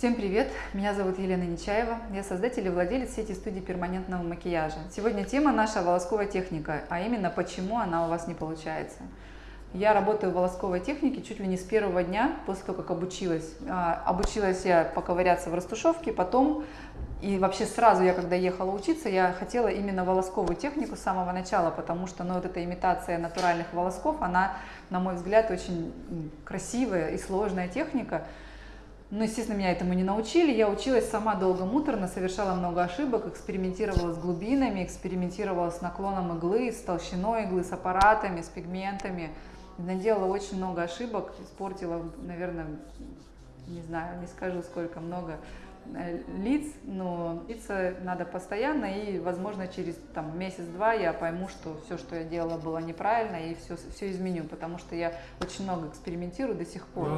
Всем привет! Меня зовут Елена Нечаева. Я создатель и владелец сети студии перманентного макияжа. Сегодня тема наша волосковая техника, а именно почему она у вас не получается. Я работаю в волосковой технике чуть ли не с первого дня после того, как обучилась. А, обучилась я поковыряться в растушевке, потом и вообще сразу я, когда ехала учиться, я хотела именно волосковую технику с самого начала, потому что ну, вот эта имитация натуральных волосков, она, на мой взгляд, очень красивая и сложная техника. Но, естественно, меня этому не научили. Я училась сама долго муторно, совершала много ошибок, экспериментировала с глубинами, экспериментировала с наклоном иглы, с толщиной иглы, с аппаратами, с пигментами. Наделала очень много ошибок, испортила, наверное, не знаю, не скажу сколько, много э, лиц, но лица надо постоянно, и, возможно, через там месяц-два я пойму, что все, что я делала, было неправильно, и все, все изменю, потому что я очень много экспериментирую до сих пор.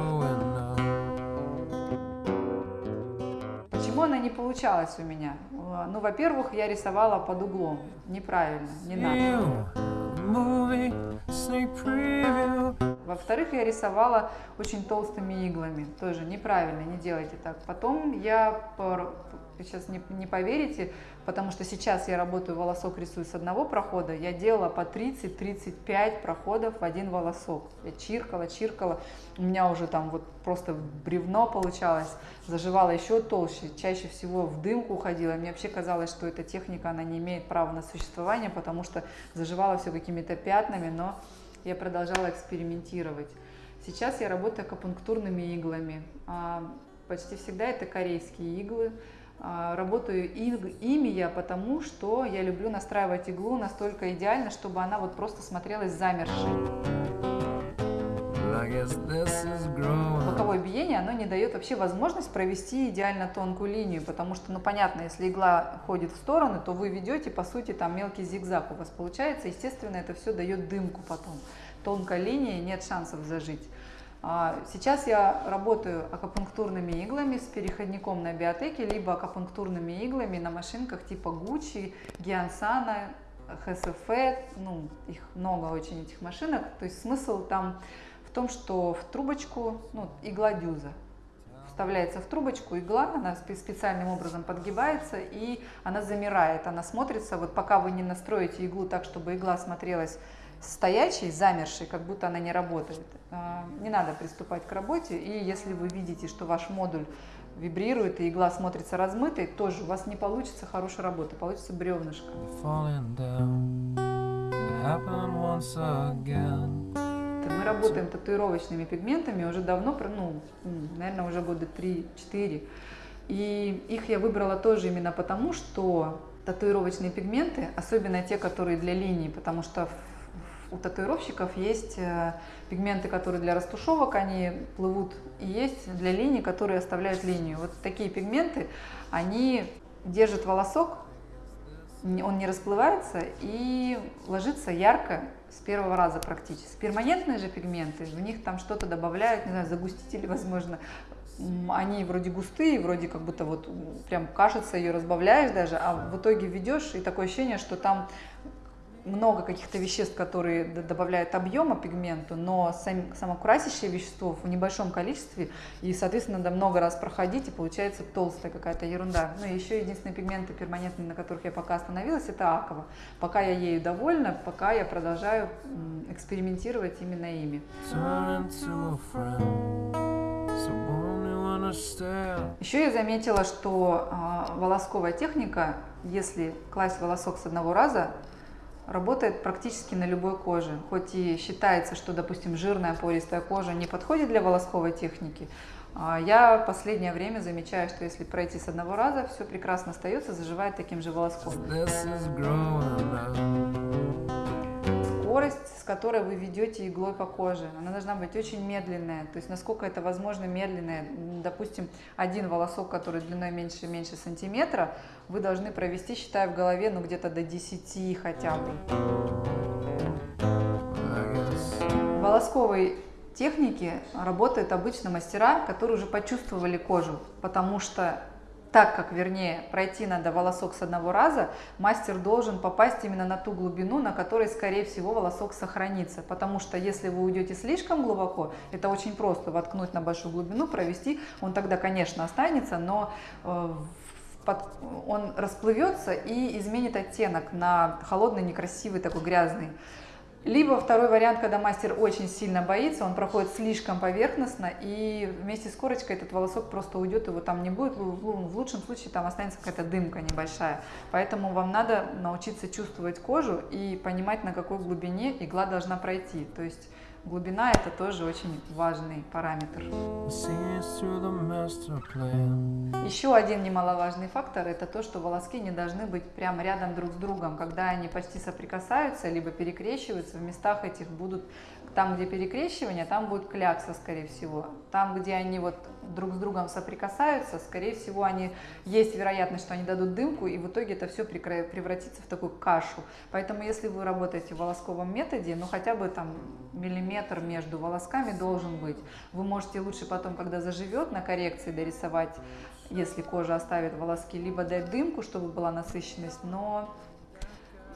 Почему она не получалась у меня? Ну, во-первых, я рисовала под углом. Неправильно, не надо. Во-вторых, я рисовала очень толстыми иглами. Тоже неправильно, не делайте так. Потом я сейчас не, не поверите, потому что сейчас я работаю, волосок рисую с одного прохода, я делала по 30-35 проходов в один волосок. Я чиркала, чиркала, у меня уже там вот просто бревно получалось, заживала еще толще, чаще всего в дымку уходила. Мне вообще казалось, что эта техника, она не имеет права на существование, потому что заживала все какими-то пятнами, но я продолжала экспериментировать. Сейчас я работаю акупунктурными иглами. А, почти всегда это корейские иглы. А, работаю ими я потому, что я люблю настраивать иглу настолько идеально, чтобы она вот просто смотрелась замершей. Боковое биение, оно не дает вообще возможность провести идеально тонкую линию, потому что, ну понятно, если игла ходит в стороны, то вы ведете, по сути, там мелкий зигзаг у вас получается, естественно, это все дает дымку потом. Тонкая линия, нет шансов зажить. А, сейчас я работаю акупунктурными иглами с переходником на биотеке, либо акупунктурными иглами на машинках типа Gucci, Giansana, HSF, ну, их много очень этих машинок. То есть смысл там том, что в трубочку, ну, игла дюза, вставляется в трубочку игла, она специальным образом подгибается и она замирает, она смотрится, вот пока вы не настроите иглу так, чтобы игла смотрелась стоячей, замершей, как будто она не работает. А, не надо приступать к работе, и если вы видите, что ваш модуль вибрирует и игла смотрится размытой, тоже у вас не получится хорошая работа, получится бревнышко. Мы работаем татуировочными пигментами уже давно, ну, наверное, уже года 3-4. И их я выбрала тоже именно потому, что татуировочные пигменты, особенно те, которые для линий, потому что у татуировщиков есть э, пигменты, которые для растушевок, они плывут, и есть для линий, которые оставляют линию. Вот такие пигменты, они держат волосок, он не расплывается и ложится ярко с первого раза практически. Перманентные же пигменты, в них там что-то добавляют, не знаю, загустители, возможно, они вроде густые, вроде как будто вот прям кажется, ее разбавляешь даже, а в итоге ведешь, и такое ощущение, что там много каких-то веществ, которые добавляют объема пигменту, но сам, само красящее вещество в небольшом количестве, и, соответственно, надо много раз проходить, и получается толстая какая-то ерунда. Ну и еще единственные пигменты перманентные, на которых я пока остановилась, это аква. Пока я ею довольна, пока я продолжаю экспериментировать именно ими. Еще я заметила, что э, волосковая техника, если класть волосок с одного раза, работает практически на любой коже. Хоть и считается, что, допустим, жирная пористая кожа не подходит для волосковой техники, а я в последнее время замечаю, что если пройти с одного раза, все прекрасно остается, заживает таким же волоском скорость, с которой вы ведете иглой по коже. Она должна быть очень медленная, то есть насколько это возможно медленная. Допустим, один волосок, который длиной меньше меньше сантиметра, вы должны провести, считая в голове, ну где-то до 10 хотя бы. Волосковой технике работают обычно мастера, которые уже почувствовали кожу, потому что так как, вернее, пройти надо волосок с одного раза, мастер должен попасть именно на ту глубину, на которой, скорее всего, волосок сохранится. Потому что если вы уйдете слишком глубоко, это очень просто воткнуть на большую глубину, провести, он тогда, конечно, останется, но э, он расплывется и изменит оттенок на холодный, некрасивый, такой грязный. Либо второй вариант, когда мастер очень сильно боится, он проходит слишком поверхностно, и вместе с корочкой этот волосок просто уйдет, его там не будет, в лучшем случае там останется какая-то дымка небольшая. Поэтому вам надо научиться чувствовать кожу и понимать, на какой глубине игла должна пройти. То есть Глубина это тоже очень важный параметр. Еще один немаловажный фактор это то, что волоски не должны быть прямо рядом друг с другом. Когда они почти соприкасаются, либо перекрещиваются, в местах этих будут там, где перекрещивание, там будет клякса, скорее всего. Там, где они вот друг с другом соприкасаются, скорее всего, они есть вероятность, что они дадут дымку, и в итоге это все превратится в такую кашу. Поэтому, если вы работаете в волосковом методе, ну хотя бы там миллиметр между волосками должен быть. Вы можете лучше потом, когда заживет, на коррекции дорисовать, если кожа оставит волоски, либо дать дымку, чтобы была насыщенность, но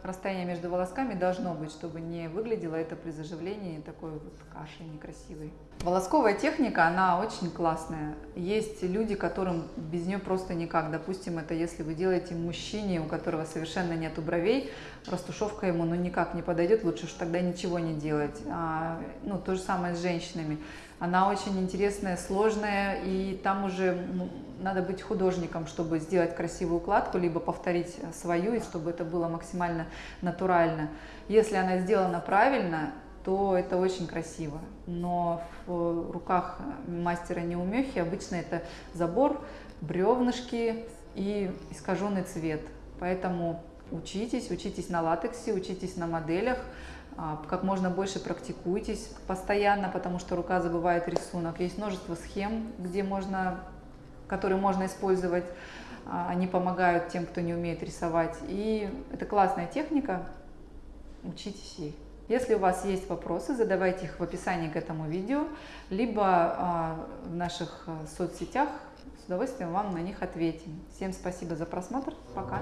расстояние между волосками должно быть, чтобы не выглядело это при заживлении такой вот кашей некрасивой. Волосковая техника, она очень классная. Есть люди, которым без нее просто никак. Допустим, это если вы делаете мужчине, у которого совершенно нету бровей, растушевка ему ну никак не подойдет, лучше уж тогда ничего не делать. А, ну, то же самое с женщинами. Она очень интересная, сложная, и там уже ну, надо быть художником, чтобы сделать красивую укладку, либо повторить свою, и чтобы это было максимально натурально. Если она сделана правильно, то это очень красиво. Но в руках мастера неумехи обычно это забор, бревнышки и искаженный цвет. Поэтому учитесь, учитесь на латексе, учитесь на моделях, а, как можно больше практикуйтесь постоянно, потому что рука забывает рисунок. Есть множество схем, где можно, которые можно использовать. А, они помогают тем, кто не умеет рисовать. И это классная техника, учитесь ей. Если у вас есть вопросы, задавайте их в описании к этому видео, либо а, в наших соцсетях. С удовольствием вам на них ответим. Всем спасибо за просмотр. Пока.